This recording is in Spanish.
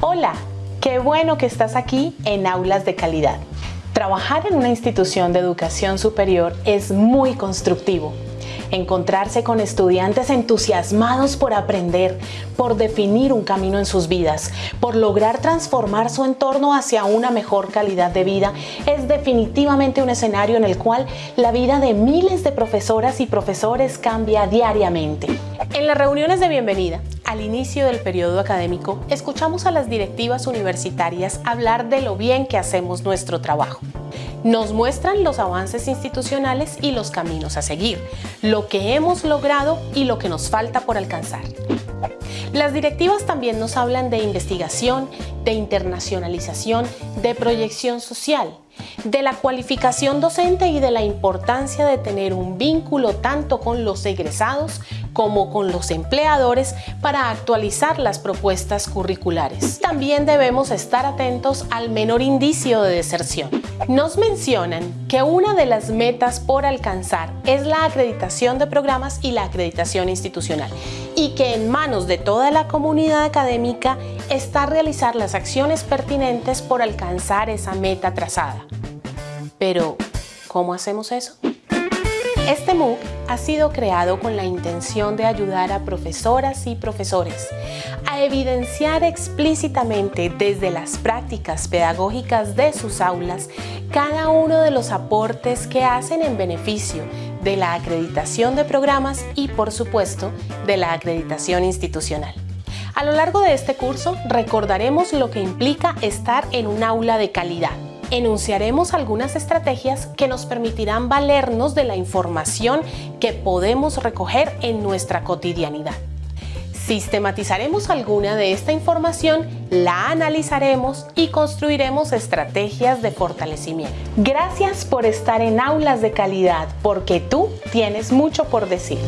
Hola, qué bueno que estás aquí en Aulas de Calidad. Trabajar en una institución de educación superior es muy constructivo. Encontrarse con estudiantes entusiasmados por aprender, por definir un camino en sus vidas, por lograr transformar su entorno hacia una mejor calidad de vida, es definitivamente un escenario en el cual la vida de miles de profesoras y profesores cambia diariamente. En las reuniones de bienvenida, al inicio del periodo académico, escuchamos a las directivas universitarias hablar de lo bien que hacemos nuestro trabajo. Nos muestran los avances institucionales y los caminos a seguir, lo que hemos logrado y lo que nos falta por alcanzar. Las directivas también nos hablan de investigación, de internacionalización, de proyección social, de la cualificación docente y de la importancia de tener un vínculo tanto con los egresados como con los empleadores para actualizar las propuestas curriculares. También debemos estar atentos al menor indicio de deserción. Nos mencionan que una de las metas por alcanzar es la acreditación de programas y la acreditación institucional y que en manos de toda la comunidad académica está realizar las acciones pertinentes por alcanzar esa meta trazada. Pero, ¿cómo hacemos eso? Este MOOC ha sido creado con la intención de ayudar a profesoras y profesores a evidenciar explícitamente desde las prácticas pedagógicas de sus aulas cada uno de los aportes que hacen en beneficio de la acreditación de programas y, por supuesto, de la acreditación institucional. A lo largo de este curso recordaremos lo que implica estar en un aula de calidad, enunciaremos algunas estrategias que nos permitirán valernos de la información que podemos recoger en nuestra cotidianidad. Sistematizaremos alguna de esta información, la analizaremos y construiremos estrategias de fortalecimiento. Gracias por estar en Aulas de Calidad, porque tú tienes mucho por decir.